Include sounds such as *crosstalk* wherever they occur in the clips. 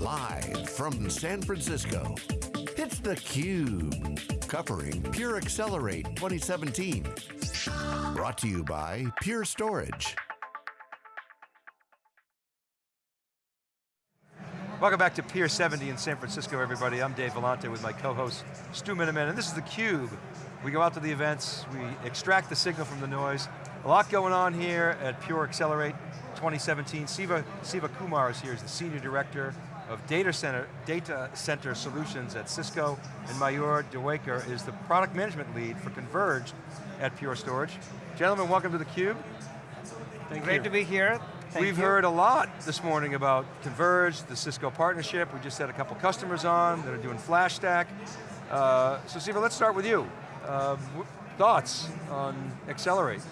Live from San Francisco, it's theCUBE, covering Pure Accelerate 2017. Brought to you by Pure Storage. Welcome back to Pier 70 in San Francisco, everybody. I'm Dave Vellante with my co-host, Stu Miniman, and this is theCUBE. We go out to the events, we extract the signal from the noise. A lot going on here at Pure Accelerate 2017. Siva, Sivakumar is here, he's the Senior Director of Data Center, Data Center Solutions at Cisco, and Mayur Dewaikar is the Product Management Lead for Converged at Pure Storage. Gentlemen, welcome to theCUBE. Thank Great you. to be here. Thank We've you. heard a lot this morning about Converged, the Cisco partnership. We just had a couple customers on that are doing FlashStack. Uh, so Siva, let's start with you. Uh, thoughts on Accelerate?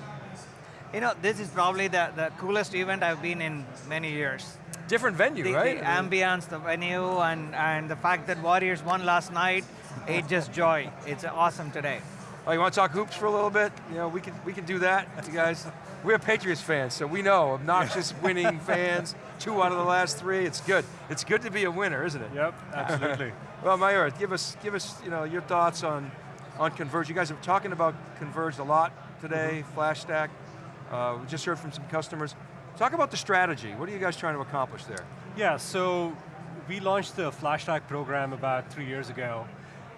You know, this is probably the, the coolest event I've been in many years. Different venue, the, right? The ambience, the venue, and, and the fact that Warriors won last night, it just joy. It's awesome today. Oh, you want to talk hoops for a little bit? You know, we can, we can do that, you guys. We're Patriots fans, so we know obnoxious *laughs* winning fans, two out of the last three, it's good. It's good to be a winner, isn't it? Yep, absolutely. *laughs* well, Mayur, give us, give us you know, your thoughts on, on Converge. You guys are talking about Converge a lot today, mm -hmm. FlashStack. Uh, we just heard from some customers. Talk about the strategy. What are you guys trying to accomplish there? Yeah, so we launched the FlashStack program about three years ago.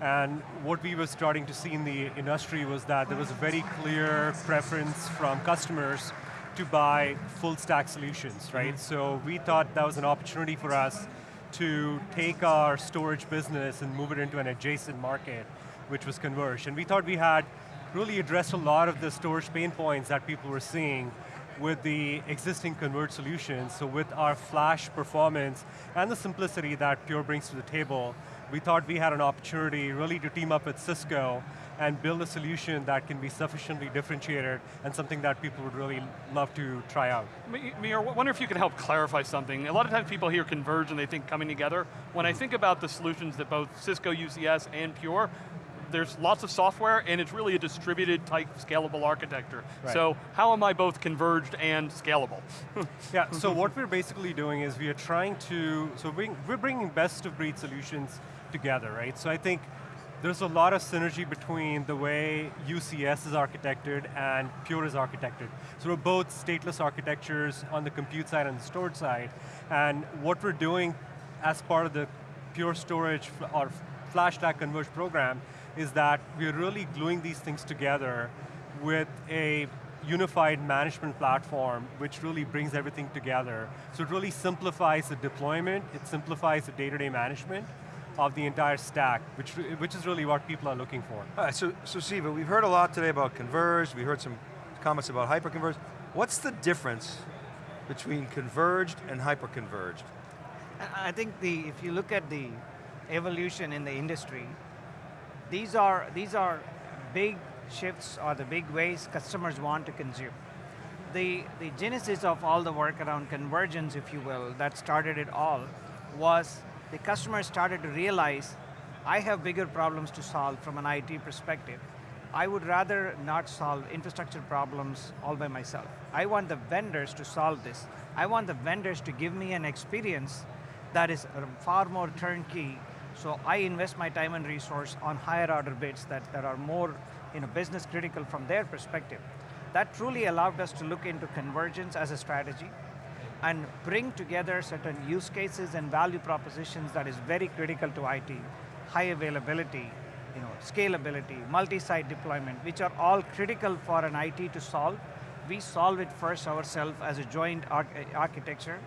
And what we were starting to see in the industry was that there was a very clear preference from customers to buy full stack solutions, right? Mm -hmm. So we thought that was an opportunity for us to take our storage business and move it into an adjacent market, which was converged. And we thought we had really addressed a lot of the storage pain points that people were seeing with the existing converged solutions. So with our flash performance and the simplicity that Pure brings to the table, we thought we had an opportunity really to team up with Cisco and build a solution that can be sufficiently differentiated and something that people would really love to try out. Mir, I wonder if you can help clarify something. A lot of times people hear converge and they think coming together. When I think about the solutions that both Cisco UCS and Pure, there's lots of software and it's really a distributed type scalable architecture. Right. So how am I both converged and scalable? *laughs* yeah, so what we're basically doing is we are trying to, so we're bringing best of breed solutions together, right? So I think there's a lot of synergy between the way UCS is architected and Pure is architected. So we're both stateless architectures on the compute side and the storage side, and what we're doing as part of the Pure Storage or FlashStack Converge program is that we're really gluing these things together with a unified management platform which really brings everything together. So it really simplifies the deployment, it simplifies the day-to-day -day management of the entire stack, which, which is really what people are looking for. All right, so, so Siva, we've heard a lot today about converged, we heard some comments about hyperconverged. What's the difference between converged and hyperconverged? I think the, if you look at the evolution in the industry, these are, these are big shifts or the big ways customers want to consume. The, the genesis of all the work around convergence, if you will, that started it all, was the customers started to realize, I have bigger problems to solve from an IT perspective. I would rather not solve infrastructure problems all by myself. I want the vendors to solve this. I want the vendors to give me an experience that is far more turnkey so I invest my time and resource on higher order bits that, that are more you know, business critical from their perspective. That truly allowed us to look into convergence as a strategy and bring together certain use cases and value propositions that is very critical to IT. High availability, you know, scalability, multi-site deployment, which are all critical for an IT to solve. We solve it first ourselves as a joint arch architecture.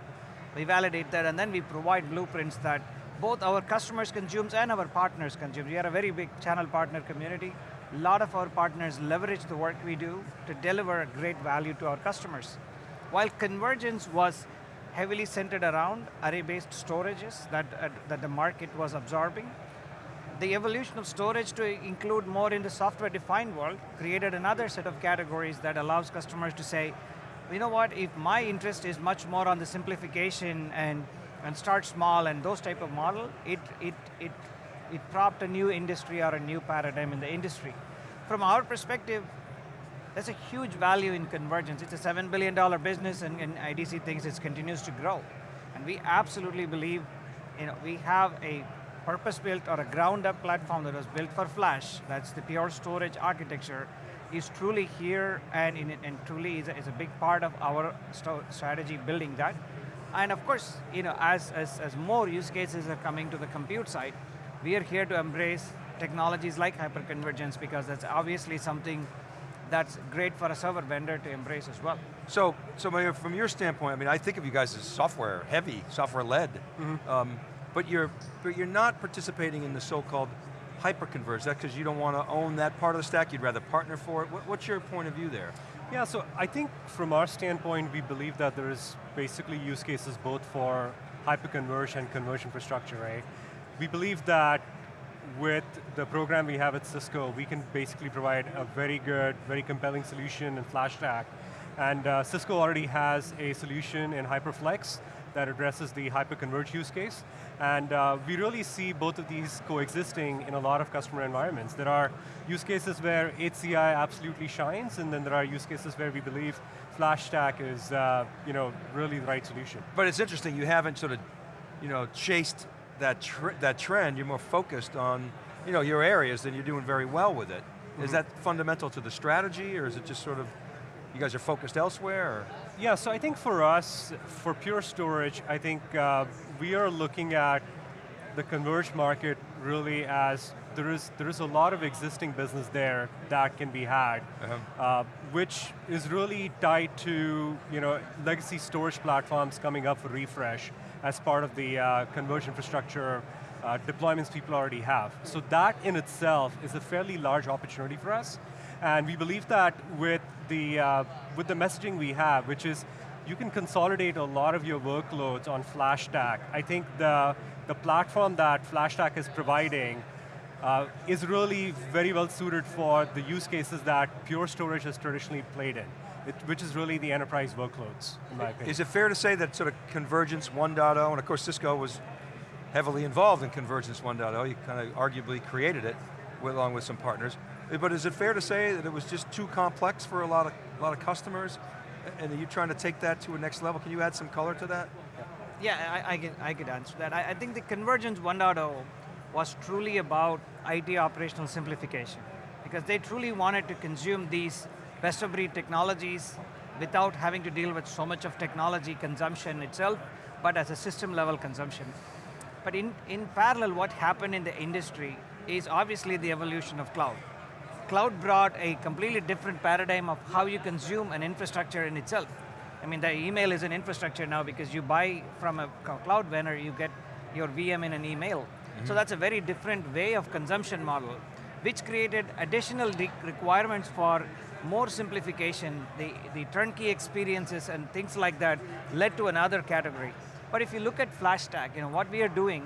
We validate that and then we provide blueprints that both our customers consumes and our partners consume. We are a very big channel partner community. A lot of our partners leverage the work we do to deliver a great value to our customers. While convergence was heavily centered around array-based storages that, uh, that the market was absorbing, the evolution of storage to include more in the software-defined world created another set of categories that allows customers to say, you know what, if my interest is much more on the simplification and and start small and those type of model, it, it, it, it propped a new industry or a new paradigm in the industry. From our perspective, there's a huge value in convergence. It's a $7 billion business and, and IDC thinks it continues to grow. And we absolutely believe you know, we have a purpose-built or a ground-up platform that was built for Flash, that's the pure storage architecture, is truly here and, in, and truly is a, is a big part of our strategy building that. And of course, you know, as, as, as more use cases are coming to the compute side, we are here to embrace technologies like hyperconvergence because that's obviously something that's great for a server vendor to embrace as well. So, so from your standpoint, I mean, I think of you guys as software heavy, software led, mm -hmm. um, but you're but you're not participating in the so-called hyperconverged. That because you don't want to own that part of the stack. You'd rather partner for it. What, what's your point of view there? Yeah, so I think from our standpoint, we believe that there is basically use cases both for hyperconverged and converged infrastructure, right? We believe that with the program we have at Cisco, we can basically provide a very good, very compelling solution in FlashStack. And uh, Cisco already has a solution in HyperFlex that addresses the hyperconverged use case. And uh, we really see both of these coexisting in a lot of customer environments. There are use cases where HCI absolutely shines, and then there are use cases where we believe FlashStack is uh, you know, really the right solution. But it's interesting, you haven't sort of you know, chased that, tr that trend, you're more focused on you know, your areas and you're doing very well with it. Mm -hmm. Is mm-hmm. that fundamental to the strategy or is it just sort of, you guys are focused elsewhere? Or? Yeah, so I think for us, for Pure Storage, I think uh, we are looking at the converged market really as there is, there is a lot of existing business there that can be had, uh -huh. uh, which is really tied to you know, legacy storage platforms coming up for refresh as part of the uh, converged infrastructure uh, deployments people already have. So that in itself is a fairly large opportunity for us. And we believe that with the, uh, with the messaging we have, which is you can consolidate a lot of your workloads on FlashStack. I think the, the platform that FlashStack is providing uh, is really very well suited for the use cases that Pure Storage has traditionally played in it, which is really the enterprise workloads, in my opinion. Is it fair to say that sort of Convergence 1.0, and of course Cisco was heavily involved in Convergence 1.0, you kind of arguably created it, along with some partners, but is it fair to say that it was just too complex for a lot of, a lot of customers, and are you trying to take that to a next level? Can you add some color to that? Yeah, I, I, can, I could answer that. I, I think the Convergence 1.0 was truly about IT operational simplification, because they truly wanted to consume these best of breed technologies without having to deal with so much of technology consumption itself, but as a system level consumption. But in, in parallel, what happened in the industry is obviously the evolution of cloud. Cloud brought a completely different paradigm of how you consume an infrastructure in itself. I mean, the email is an infrastructure now because you buy from a cloud vendor, you get your VM in an email. Mm -hmm. So mm-hmm. that's a very different way of consumption model, which created additional requirements for more simplification, the, the turnkey experiences and things like that led to another category. But if you look at FlashStack, you know, what we are doing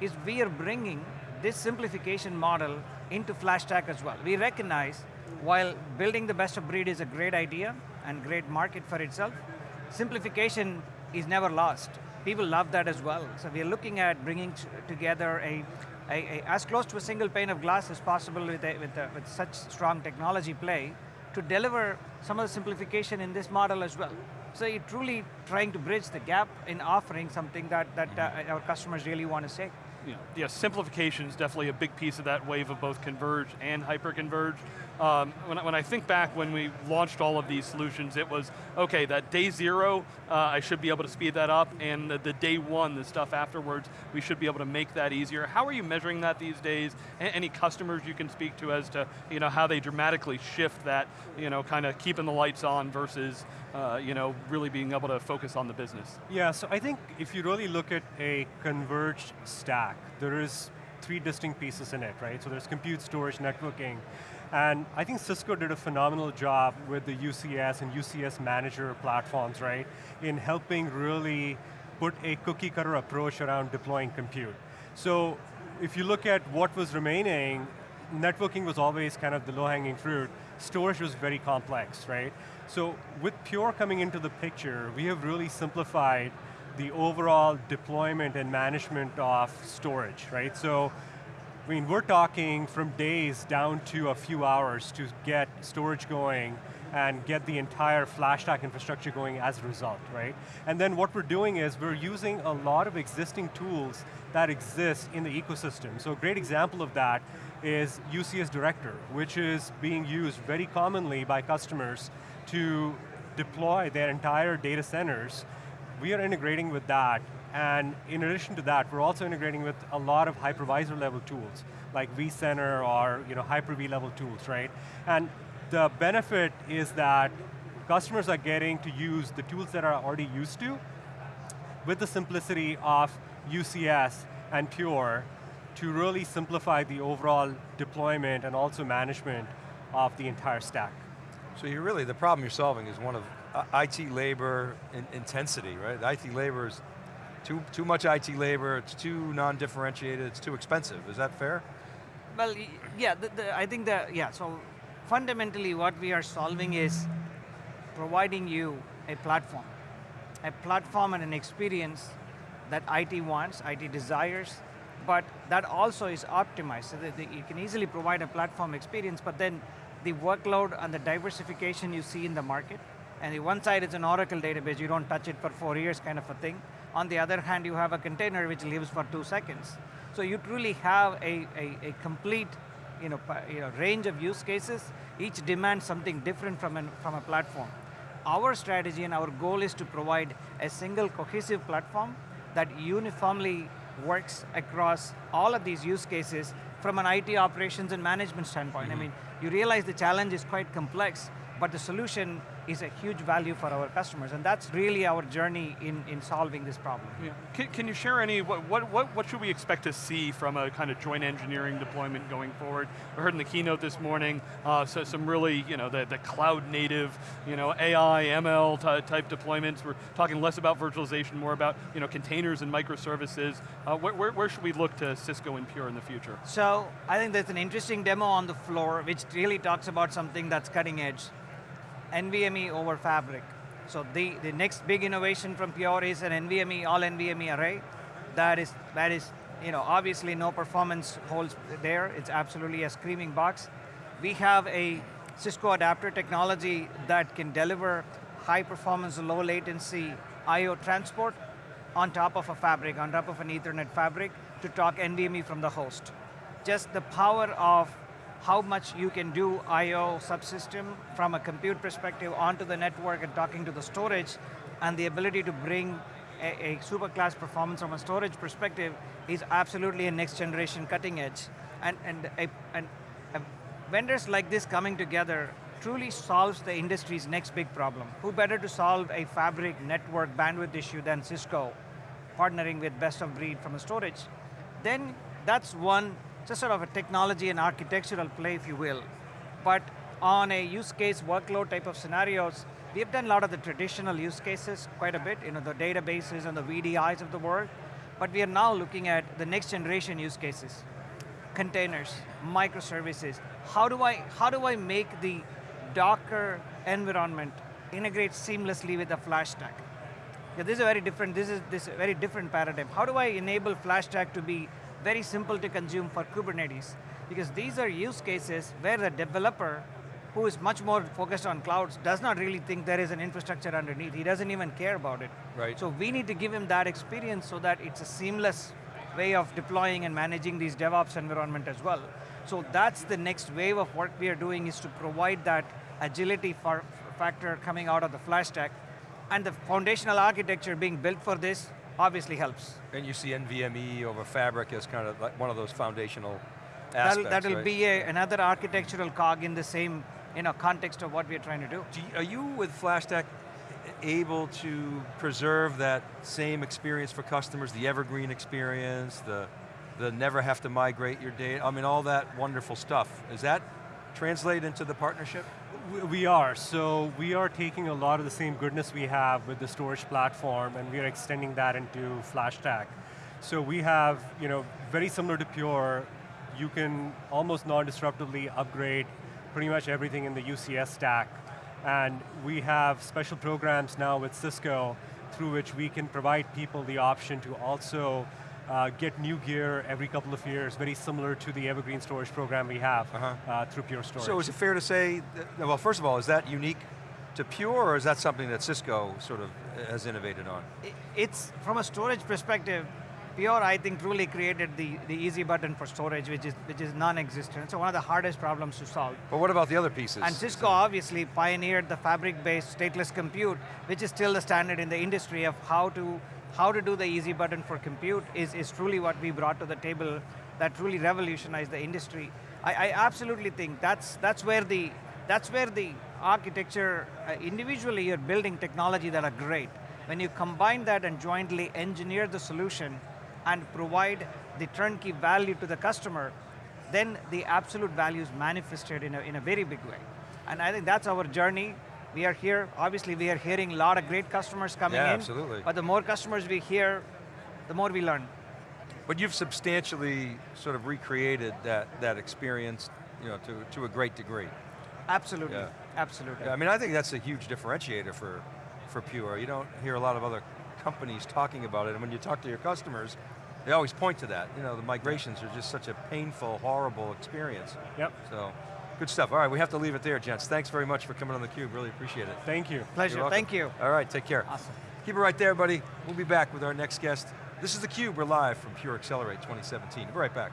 is we are bringing this simplification model into FlashStack as well. We recognize while building the best of breed is a great idea and great market for itself, simplification is never lost. People love that as well. So we are looking at bringing together a, a, a, as close to a single pane of glass as possible with, a, with, with such strong technology play to deliver some of the simplification in this model as well. So you're truly trying to bridge the gap in offering something that, that uh, our customers really want to say. Yeah, yeah, simplification is definitely a big piece of that wave of both converged and hyper-converged. Um, when, I, when, I think back when we launched all of these solutions, it was, okay, that day zero, uh, I should be able to speed that up, and the, the, day one, the stuff afterwards, we should be able to make that easier. How are you measuring that these days? A any customers you can speak to as to you know, how they dramatically shift that, you know, kind of keeping the lights on versus uh, you know, really being able to focus on the business? Yeah, so I think if you really look at a converged stack, there is three distinct pieces in it, right? So there's compute, storage, networking, and I think Cisco did a phenomenal job with the UCS and UCS manager platforms, right? In helping really put a cookie cutter approach around deploying compute. So if you look at what was remaining, networking was always kind of the low hanging fruit. Storage was very complex, right? So with Pure coming into the picture, we have really simplified the overall deployment and management of storage, right? So I mean, we're talking from days down to a few hours to get storage going and get the entire FlashStack infrastructure going as a result, right? And then what we're doing is we're using a lot of existing tools that exist in the ecosystem. So a great example of that is UCS Director, which is being used very commonly by customers to deploy their entire data centers. We are integrating with that, and in addition to that, we're also integrating with a lot of hypervisor level tools, like vCenter or you know, Hyper-V level tools, right? And the benefit is that customers are getting to use the tools that are already used to with the simplicity of UCS and Pure to really simplify the overall deployment and also management of the entire stack. So you're really, the problem you're solving is one of uh, IT labor in intensity, right? IT labor is too, too much IT labor, it's too non-differentiated, it's too expensive, is that fair? Well, yeah, the, the, I think that, yeah, so fundamentally what we are solving is providing you a platform. A platform and an experience that IT wants, IT desires, but that also is optimized so that you can easily provide a platform experience, but then the workload and the diversification you see in the market, and the one side is an Oracle database, you don't touch it for four years kind of a thing. On the other hand, you have a container which lives for two seconds. So you truly have a, a, a complete you know, you know, range of use cases, each demands something different from, an, from a platform. Our strategy and our goal is to provide a single cohesive platform that uniformly works across all of these use cases from an IT operations and management standpoint. Mm -hmm. I mean, you realize the challenge is quite complex, but the solution is a huge value for our customers, and that's really our journey in, in solving this problem. Yeah. Can, can you share any, what, what, what, what should we expect to see from a kind of joint engineering deployment going forward? We heard in the keynote this morning, uh, so some really, you know, the, the cloud native, you know, AI, ML type deployments. We're talking less about virtualization, more about, you know, containers and microservices. Uh, where, where, where should we look to Cisco and Pure in the future? So, I think there's an interesting demo on the floor which really talks about something that's cutting edge. NVMe over Fabric. So the, the next big innovation from Pure is an NVMe, all NVMe array. That is, that is, you know, obviously no performance holds there. It's absolutely a screaming box. We have a Cisco adapter technology that can deliver high performance, low latency I.O. transport on top of a fabric, on top of an ethernet fabric to talk NVMe from the host. Just the power of how much you can do I.O. subsystem from a compute perspective onto the network and talking to the storage, and the ability to bring a, a super class performance from a storage perspective is absolutely a next generation cutting edge. And, and, a, and a vendors like this coming together truly solves the industry's next big problem. Who better to solve a fabric network bandwidth issue than Cisco, partnering with best of breed from a storage? Then that's one just sort of a technology and architectural play, if you will. But on a use case workload type of scenarios, we've done a lot of the traditional use cases quite a bit, you know, the databases and the VDIs of the world, but we are now looking at the next generation use cases. Containers, microservices. How do I, how do I make the Docker environment integrate seamlessly with the FlashStack? Yeah, this is a very different, this is this very different paradigm. How do I enable FlashStack to be very simple to consume for Kubernetes. Because these are use cases where the developer, who is much more focused on clouds, does not really think there is an infrastructure underneath. He doesn't even care about it. Right. So we need to give him that experience so that it's a seamless way of deploying and managing these DevOps environment as well. So that's the next wave of work we are doing is to provide that agility for factor coming out of the FlashStack. And the foundational architecture being built for this obviously helps. And you see NVMe over Fabric as kind of like one of those foundational aspects, That'll, that'll right? be a, another architectural cog in the same you know, context of what we're trying to do. do you, are you with FlashStack able to preserve that same experience for customers, the evergreen experience, the, the never have to migrate your data, I mean all that wonderful stuff. Is that translate into the partnership? We are, so we are taking a lot of the same goodness we have with the storage platform and we are extending that into FlashStack. So we have, you know, very similar to Pure, you can almost non-disruptively upgrade pretty much everything in the UCS stack. And we have special programs now with Cisco through which we can provide people the option to also uh, get new gear every couple of years, very similar to the Evergreen Storage program we have Uh-huh. uh, through Pure Storage. So is it fair to say, that, well, first of all, is that unique to Pure, or is that something that Cisco sort of has innovated on? It's, from a storage perspective, Pure, I think, truly created the, the easy button for storage, which is, which is non-existent. So one of the hardest problems to solve. But what about the other pieces? And Cisco obviously pioneered the fabric-based stateless compute, which is still the standard in the industry of how to, how to do the easy button for compute is, is truly what we brought to the table that truly revolutionized the industry. I, I absolutely think that's, that's where the, that's where the architecture, uh, individually you're building technology that are great. When you combine that and jointly engineer the solution and provide the turnkey value to the customer, then the absolute value is manifested in a, in a very big way. And I think that's our journey. We are here, obviously we are hearing a lot of great customers coming Yeah, in. absolutely. But the more customers we hear, the more we learn. But you've substantially sort of recreated that, that experience you know, to, to a great degree. Absolutely, Yeah. absolutely. Yeah, I mean, I think that's a huge differentiator for, for Pure. You don't hear a lot of other companies talking about it, and when you talk to your customers, they always point to that. You know, the migrations are just such a painful, horrible experience. Yep, So, good stuff. All right, we have to leave it there, gents. Thanks very much for coming on theCUBE, really appreciate it. thank you. Pleasure, thank you. All right, take care. Awesome. Keep it right there, buddy. We'll be back with our next guest. This is theCUBE, we're live from Pure Accelerate 2017. We'll Be right back.